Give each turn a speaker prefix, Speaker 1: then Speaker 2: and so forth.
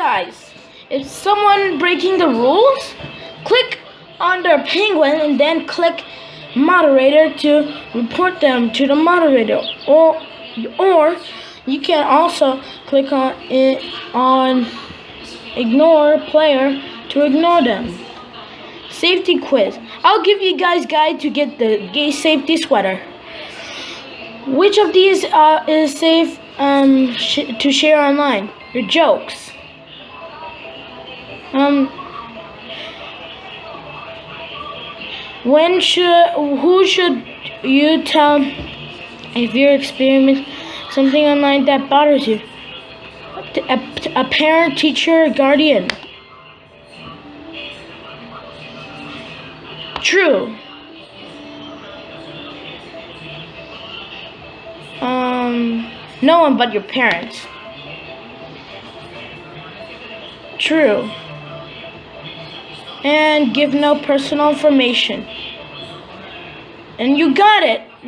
Speaker 1: guys, if someone breaking the rules, click on their penguin and then click moderator to report them to the moderator. Or or you can also click on it on ignore player to ignore them. Safety quiz. I'll give you guys guide to get the gay safety sweater. Which of these uh, is safe um, sh to share online? Your jokes um when should who should you tell if you're experiencing something online that bothers you? A, a parent teacher guardian? True. Um no one but your parents. True and give no personal information. And you got it!